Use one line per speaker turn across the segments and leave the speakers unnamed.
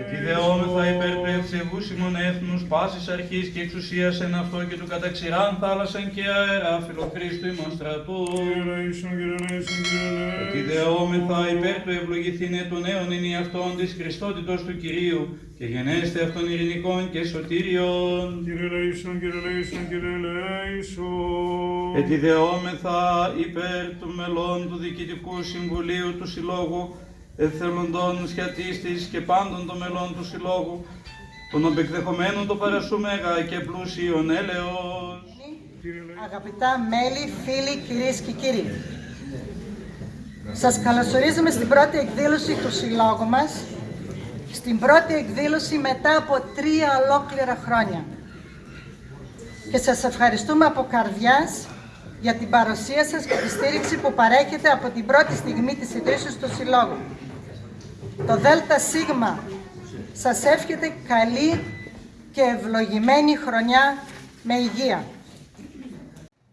Ετιδεόμεθα υπέρ του ευσεβούς ημών έθνους, πάσης αρχής και εξουσίας εν αυτό και του καταξηράν θάλασσαν και αέρα, φιλοχρίστου ημών στρατού. Ετιδεόμεθα υπέρ του ευλογηθήνε των νέων είναι αυτών της Χριστότητος του Κυρίου και γενέστε αυτών ειρηνικών και σωτήριων. Ετιδεόμεθα υπέρ του μελών του Διοικητικού Συμβουλίου του Συλλόγου, εθελοντών σχετίστης και πάντων των μελών του Συλλόγου, των οπεκδεχομένων το παρασούμεγα και πλούσιον έλεος.
Αγαπητά μέλη, φίλοι, κυρίες και κύριοι. Σας καλωσορίζουμε στην πρώτη εκδήλωση του Συλλόγου μας, στην πρώτη εκδήλωση μετά από τρία ολόκληρα χρόνια. Και σας ευχαριστούμε από καρδιάς για την παρουσία σας και τη στήριξη που παρέχετε από την πρώτη στιγμή της ιδρύσεως του Συλλόγου. Το ΔΕΛΤΑ ΣΥΓΜΑ σας εύχεται καλή και ευλογημένη χρονιά με υγεία.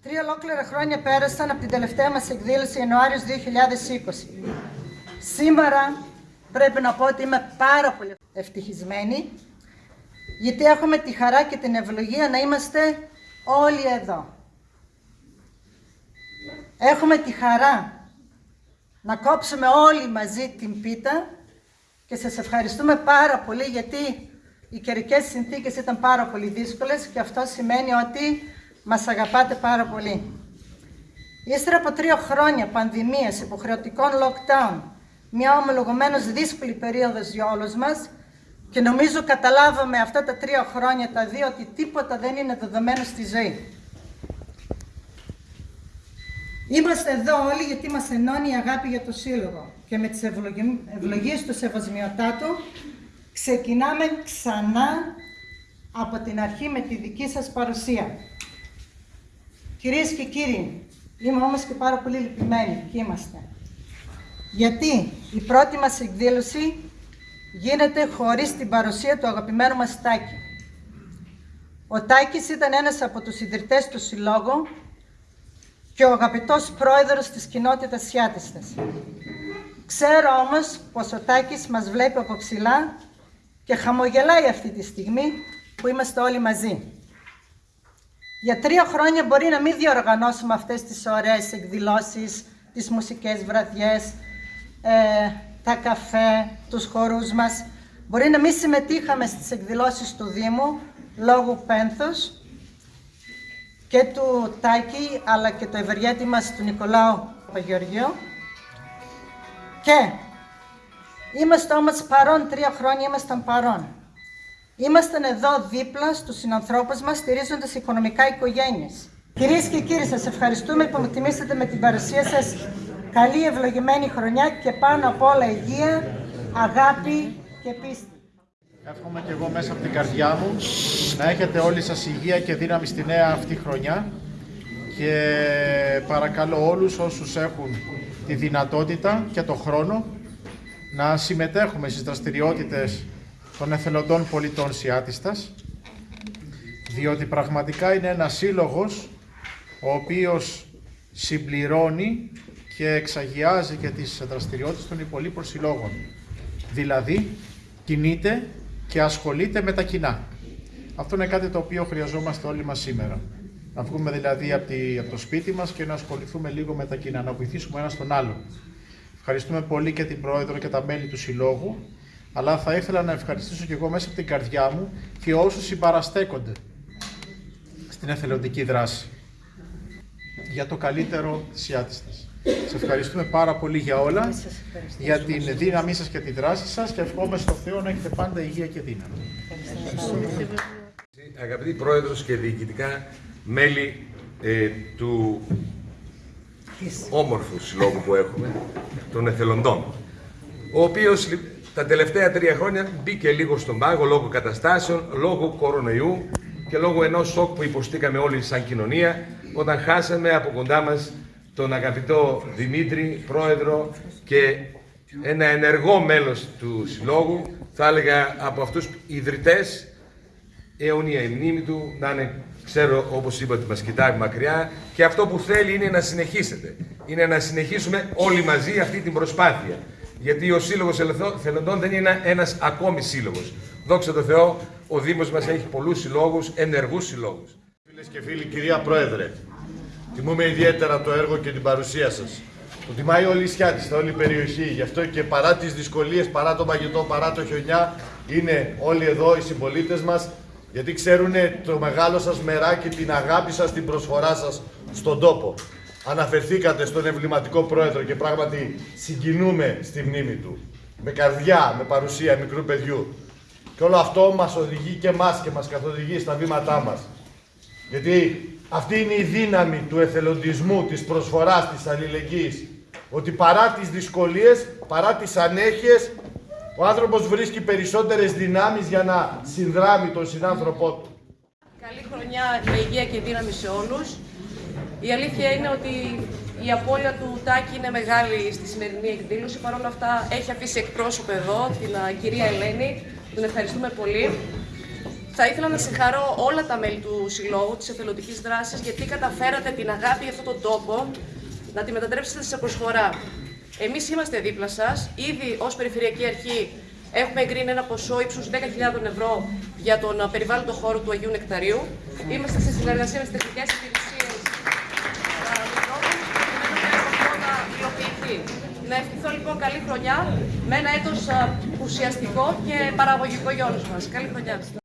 Τρία ολόκληρα χρόνια πέρασαν από την τελευταία μας εκδήλωση Ιανουάριος 2020. Σήμερα πρέπει να πω ότι είμαι πάρα πολύ ευτυχισμένη γιατί έχουμε τη χαρά και την ευλογία να είμαστε όλοι εδώ. Έχουμε τη χαρά να κόψουμε όλοι μαζί την πίτα και σας ευχαριστούμε πάρα πολύ γιατί οι καιρικές συνθήκες ήταν πάρα πολύ δύσκολες και αυτό σημαίνει ότι μας αγαπάτε πάρα πολύ. Ύστερα από τρία χρόνια πανδημίας, υποχρεωτικών lockdown, μια ομολογωμένως δύσκολη περίοδος για όλους μας και νομίζω καταλάβαμε αυτά τα τρία χρόνια τα δύο ότι τίποτα δεν είναι δεδομένο στη ζωή. Είμαστε εδώ όλοι γιατί μας ενώνει η αγάπη για το Σύλλογο και με τις ευλογίες του Σεβασμιωτάτου ξεκινάμε ξανά από την αρχή με τη δική σας παρουσία. Κυρίες και κύριοι, είμαι όμως και πάρα πολύ λυπημένη και είμαστε. Γιατί η πρώτη μας εκδήλωση γίνεται χωρίς την παρουσία του αγαπημένου μας Τάκη. Ο Τάκης ήταν ένας από τους ιδρυτές του Συλλόγου και ο αγαπητός πρόεδρος της κοινότητας Σιάτιστας. Ξέρω όμως πως ο Τάκης μας βλέπει από ψηλά και χαμογελάει αυτή τη στιγμή που είμαστε όλοι μαζί. Για τρία χρόνια μπορεί να μην διοργανώσουμε αυτές τις ωραίες εκδηλώσεις, τις μουσικές βραδιές, ε, τα καφέ, τους χορούς μας. Μπορεί να μην συμμετείχαμε στις εκδηλώσεις του Δήμου λόγω πένθους και του Τάκη αλλά και το ευεργέτη μας του Νικολάου Παγιοργίου. Και είμαστε όμως παρόν, τρία χρόνια ήμασταν παρόν. Ήμασταν εδώ δίπλα στους συνανθρώπους μας, στηρίζοντας οικονομικά οικογένειες. Κυρίες και κύριοι, σας ευχαριστούμε που με τιμήσατε με την παρουσία σας. Καλή ευλογημένη χρονιά και πάνω απ' όλα υγεία, αγάπη και πίστη.
Εύχομαι και εγώ μέσα από την καρδιά μου να έχετε όλοι σας υγεία και δύναμη στη νέα αυτή χρονιά και παρακαλώ όλους όσους έχουν τη δυνατότητα και το χρόνο να συμμετέχουμε στις δραστηριότητες των εθελοντών πολιτών Σιάτιστας διότι πραγματικά είναι ένα σύλλογος ο οποίος συμπληρώνει και εξαγιάζει και τις δραστηριότητες των υπολείπων συλλόγων. Δηλαδή, κινείται και ασχολείται με τα κοινά. Αυτό είναι κάτι το οποίο χρειαζόμαστε όλοι μας σήμερα. Να βγούμε δηλαδή από, από το σπίτι μας και να ασχοληθούμε λίγο με τα κοινά, να βοηθήσουμε ένα τον άλλο. Ευχαριστούμε πολύ και την Πρόεδρο και τα μέλη του Συλλόγου, αλλά θα ήθελα να ευχαριστήσω και εγώ μέσα από την καρδιά μου και όσους συμπαραστέκονται στην εθελοντική δράση για το καλύτερο της Ιάτιστας. Σε ευχαριστούμε πάρα πολύ για όλα, για την δύναμή σας και τη δράση σας και ευχόμαι στο Θεό να έχετε πάντα υγεία και δύναμη.
Αγαπητοί Πρόεδρος και διοικητικά μέλη ε, του όμορφου συλλόγου που έχουμε, των εθελοντών, ο οποίος τα τελευταία τρία χρόνια μπήκε λίγο στον πάγο λόγω καταστάσεων, λόγω κορονοϊού και λόγω ενός σοκ που υποστήκαμε όλοι σαν κοινωνία όταν χάσαμε από κοντά μας τον αγαπητό Δημήτρη, πρόεδρο και ένα ενεργό μέλος του Συλλόγου, θα έλεγα από αυτούς ιδρυτές, αιωνία η μνήμη του, να είναι, ξέρω όπως είπα ότι μας κοιτάει μακριά και αυτό που θέλει είναι να συνεχίσετε. Είναι να συνεχίσουμε όλοι μαζί αυτή την προσπάθεια. Γιατί ο Σύλλογος Εθελοντών δεν είναι ένας ακόμη σύλλογος. Δόξα τω Θεώ, ο Δήμος μας έχει πολλούς συλλόγους, ενεργούς συλλόγους.
Φίλες και φίλοι, κυρία Πρόεδρε, τιμούμε ιδιαίτερα το έργο και την παρουσία σας. Το τιμάει όλη η Σιάτιστα, όλη η περιοχή. Γι' αυτό και παρά τις δυσκολίες, παρά το μαγετό, παρά το χιονιά, είναι όλοι εδώ οι συμπολίτες μας, γιατί ξέρουν το μεγάλο σας μεράκι, την αγάπη σας, την προσφορά σας στον τόπο. Αναφερθήκατε στον εμβληματικό πρόεδρο και πράγματι συγκινούμε στη μνήμη του. Με καρδιά, με παρουσία μικρού παιδιού. Και όλο αυτό μας οδηγεί και μας και μας καθοδηγεί στα βήματά μας. Γιατί αυτή είναι η δύναμη του εθελοντισμού, της προσφοράς, της αλληλεγγύης. Ότι παρά τις δυσκολίες, παρά τις ανέχειες, ο άνθρωπος βρίσκει περισσότερες δυνάμεις για να συνδράμει τον συνάνθρωπό του.
Καλή χρονιά με υγεία και δύναμη σε όλους. Η αλήθεια είναι ότι η απώλεια του Τάκη είναι μεγάλη στη σημερινή εκδήλωση. Παρ' όλα αυτά έχει αφήσει εκπρόσωπο εδώ, την α, κυρία Ελένη. Τον ευχαριστούμε πολύ. Θα ήθελα να συγχαρώ όλα τα μέλη του Συλλόγου της Εθελοντικής Δράσης γιατί καταφέρατε την αγάπη για αυτόν τον τόπο να τη μετατρέψετε σε προσφορά. Εμείς είμαστε δίπλα σας. Ήδη ως Περιφερειακή Αρχή έχουμε εγκρίνει ένα ποσό ύψους 10.000 ευρώ για τον α, περιβάλλοντο χώρο του Αγίου Νεκταρίου. Είμαστε σε συνεργασία με τις τεχνικές υπηρεσίες α, Μητρόπολης προκειμένου το έργο αυτό να υλοποιηθεί. Να ευχηθώ λοιπόν καλή χρονιά με ένα έτος α, ουσιαστικό και παραγωγικό για όλους μας. Καλή χρονιά.